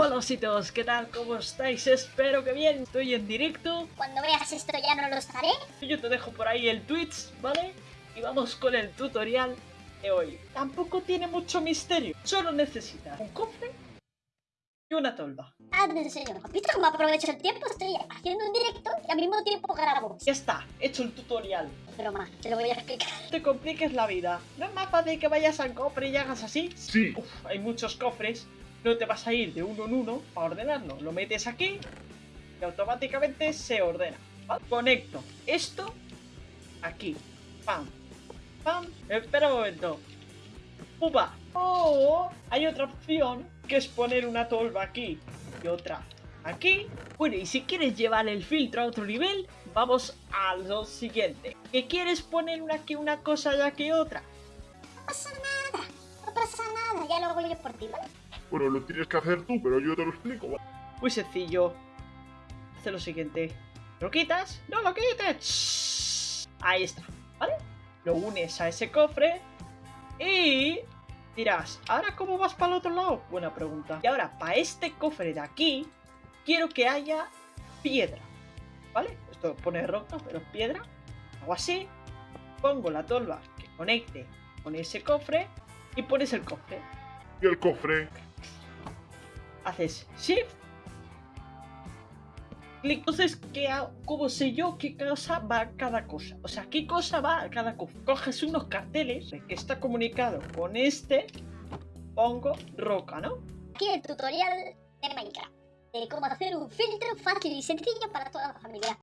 Hola ositos, ¿qué tal? ¿Cómo estáis? Espero que bien, estoy en directo Cuando veas esto ya no lo estaré. Yo te dejo por ahí el Twitch, ¿vale? Y vamos con el tutorial de hoy Tampoco tiene mucho misterio, solo necesitas un cofre y una tolva Ah, te enseño. ¿Has visto cómo aprovecho el tiempo? Estoy haciendo un directo y al mismo tiempo grabo. Ya está, hecho el tutorial Broma, te lo voy a explicar. No te compliques la vida ¿No es más fácil que vayas al cofre y hagas así? Sí. Uf, hay muchos cofres no te vas a ir de uno en uno para ordenarlo. Lo metes aquí y automáticamente se ordena. Conecto esto aquí. Pam. Pam. Espera un momento. Upa. Oh, hay otra opción que es poner una tolva aquí y otra aquí. Bueno, y si quieres llevar el filtro a otro nivel, vamos a lo siguiente. ¿Que quieres poner una una cosa y aquí otra? No pasa nada, no pasa nada. Ya lo yo por ti. Bueno, lo tienes que hacer tú, pero yo te lo explico. ¿vale? Muy sencillo. Hace lo siguiente. ¿Lo quitas? ¡No lo quites! Ahí está, ¿vale? Lo unes a ese cofre y dirás, ¿ahora cómo vas para el otro lado? Buena pregunta. Y ahora, para este cofre de aquí, quiero que haya piedra, ¿vale? Esto pone roca, pero es piedra. Hago así, pongo la tolva que conecte con ese cofre y pones el cofre. Y el cofre. Haces shift clic entonces ¿qué? ¿cómo sé yo qué cosa va cada cosa? o sea qué cosa va cada cosa coges unos carteles que está comunicado con este pongo roca ¿no? Aquí el tutorial de Minecraft. De cómo hacer un filtro fácil y sencillo para toda la familia.